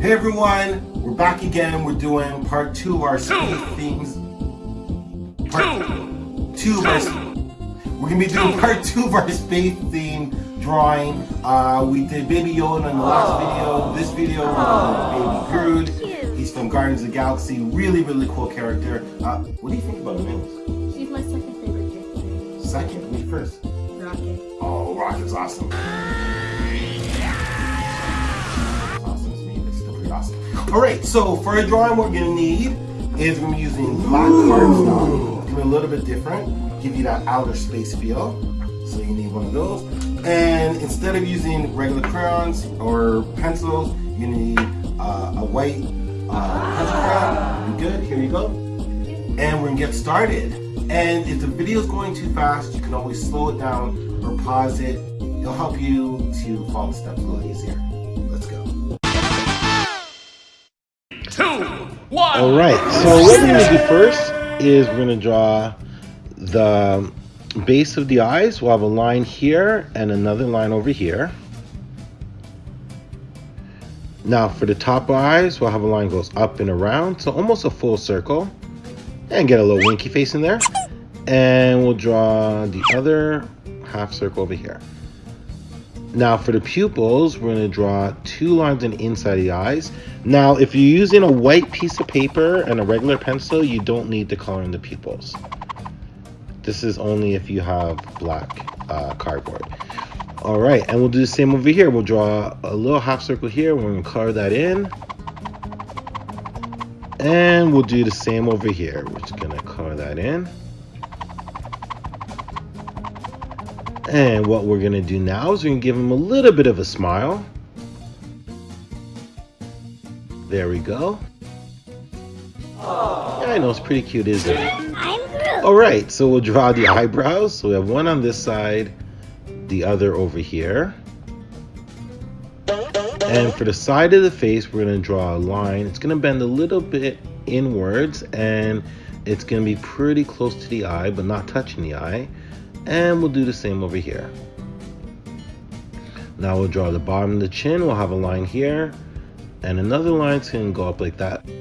Hey everyone, we're back again. We're doing part two of our space themes. Part two of our, we're gonna be doing part two of our space theme drawing. Uh, we did Baby Yoda in the last video. This video we're doing Baby Groot. He's from Guardians of the Galaxy. Really, really cool character. Uh, what do you think about Mills? She's my second favorite character. Second, me first. Rocket. Oh, Rocket's awesome. Awesome All right, so for a drawing, what we're gonna need is we're gonna be using black cardstock. Gonna be a little bit different, give you that outer space feel. So you need one of those. And instead of using regular crayons or pencils, you need uh, a white uh, pencil crayon. You good? Here you go. And we're gonna get started. And if the video is going too fast, you can always slow it down or pause it. It'll help you to follow the steps a little easier. Let's go. Two, one. All right, so what we're gonna do first is we're gonna draw the base of the eyes. We'll have a line here and another line over here. Now for the top eyes, we'll have a line goes up and around, so almost a full circle. And get a little winky face in there. And we'll draw the other half circle over here. Now for the pupils, we're going to draw two lines on the inside of the eyes. Now if you're using a white piece of paper and a regular pencil, you don't need to color in the pupils. This is only if you have black uh, cardboard. All right, and we'll do the same over here. We'll draw a little half circle here. We're going to color that in. And we'll do the same over here. We're just going to color that in. And what we're gonna do now is we're gonna give him a little bit of a smile. There we go. Yeah, I know it's pretty cute, isn't it? I'm Groot. All right, so we'll draw the eyebrows. So we have one on this side, the other over here. And for the side of the face, we're gonna draw a line. It's gonna bend a little bit inwards and it's gonna be pretty close to the eye, but not touching the eye. And we'll do the same over here. Now we'll draw the bottom of the chin. We'll have a line here. And another line's gonna go up like that. Wait,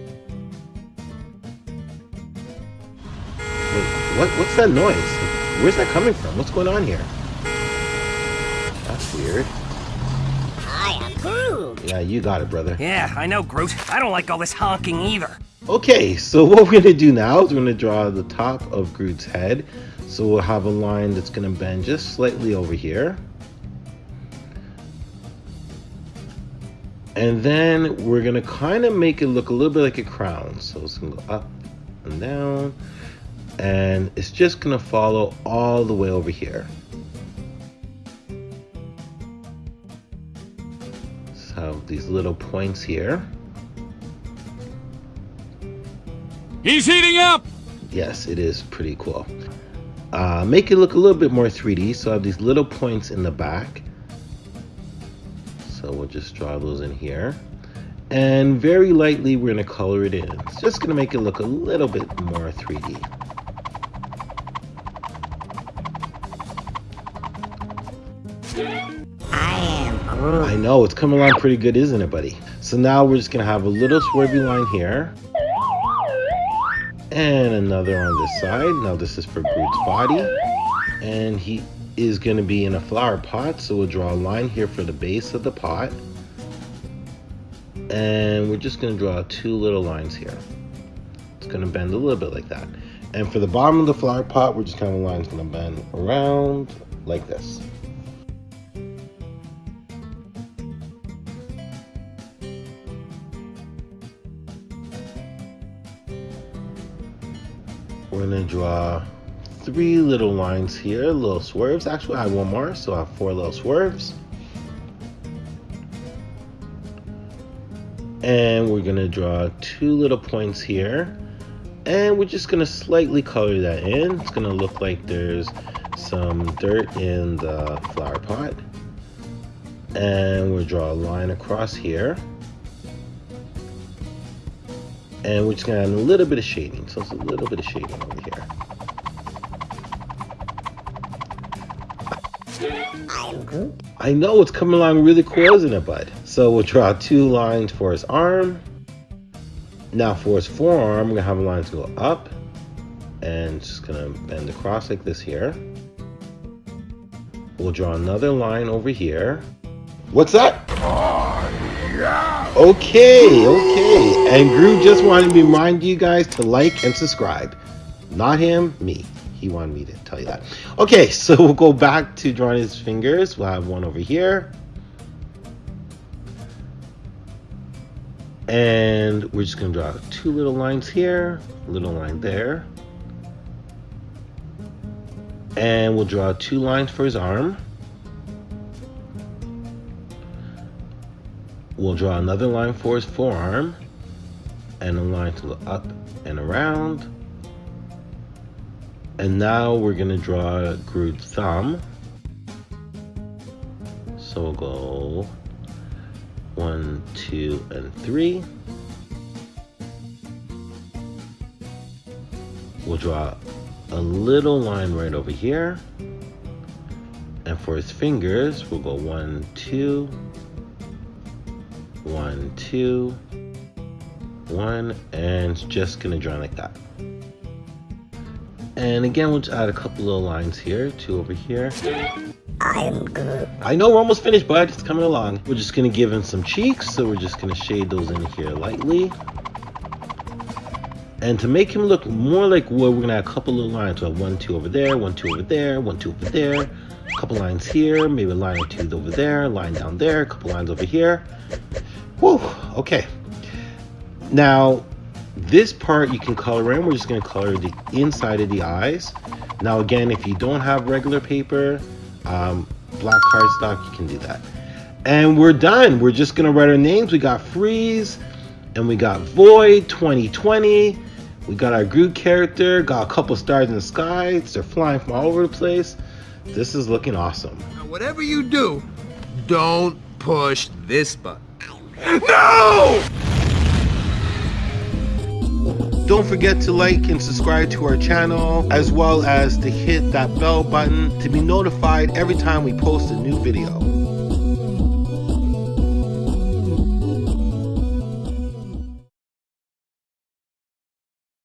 what, what's that noise? Where's that coming from? What's going on here? That's weird. I am Groot. Yeah, you got it, brother. Yeah, I know, Groot. I don't like all this honking either. Okay, so what we're gonna do now is we're gonna draw the top of Groot's head. So we'll have a line that's gonna bend just slightly over here. And then we're gonna kind of make it look a little bit like a crown. So it's gonna go up and down. And it's just gonna follow all the way over here. So these little points here. He's heating up. Yes, it is pretty cool. Uh, make it look a little bit more 3D. So I have these little points in the back. So we'll just draw those in here. And very lightly, we're going to color it in. It's just going to make it look a little bit more 3D. I am Groot. I know, it's coming along pretty good, isn't it, buddy? So now we're just going to have a little swervy line here. And another on this side. Now this is for Groot's body. And he is going to be in a flower pot. So we'll draw a line here for the base of the pot. And we're just going to draw two little lines here. It's going to bend a little bit like that. And for the bottom of the flower pot, we're just kind of lines going to bend around like this. We're gonna draw three little lines here, little swerves. Actually, I have one more, so I have four little swerves. And we're gonna draw two little points here. And we're just gonna slightly color that in. It's gonna look like there's some dirt in the flower pot. And we'll draw a line across here. And we're just gonna add a little bit of shading. So it's a little bit of shading over here. I. I know it's coming along really cool, isn't it, bud? So we'll draw two lines for his arm. Now for his forearm, we're gonna have lines go up and just gonna bend across like this here. We'll draw another line over here. What's that? Oh, Okay, okay. And Groot just wanted to remind you guys to like and subscribe. Not him, me. He wanted me to tell you that. Okay, so we'll go back to drawing his fingers. We'll have one over here. And we're just gonna draw two little lines here, little line there. And we'll draw two lines for his arm. We'll draw another line for his forearm. And a line to go up and around. And now we're gonna draw Groot's thumb. So we'll go one, two, and three. We'll draw a little line right over here. And for his fingers, we'll go one, two, one, two, one, and just gonna draw like that. And again, we'll just add a couple little lines here, two over here. I am Groot. I know we're almost finished, but It's coming along. We're just gonna give him some cheeks, so we're just gonna shade those in here lightly. And to make him look more like wood, we're gonna add a couple little lines. So one, two over there, one, two over there, one, two over there. A couple lines here, maybe a line or two over there, line down there, a couple lines over here. Whew, okay. Now, this part you can color in. We're just gonna color the inside of the eyes. Now again, if you don't have regular paper, um, black cardstock, you can do that. And we're done. We're just gonna write our names. We got Freeze, and we got Void 2020. We got our Groot character, got a couple stars in the sky. They're flying from all over the place. This is looking awesome. Now, whatever you do, don't push this button. Don't forget to like and subscribe to our channel, as well as to hit that bell button to be notified every time we post a new video.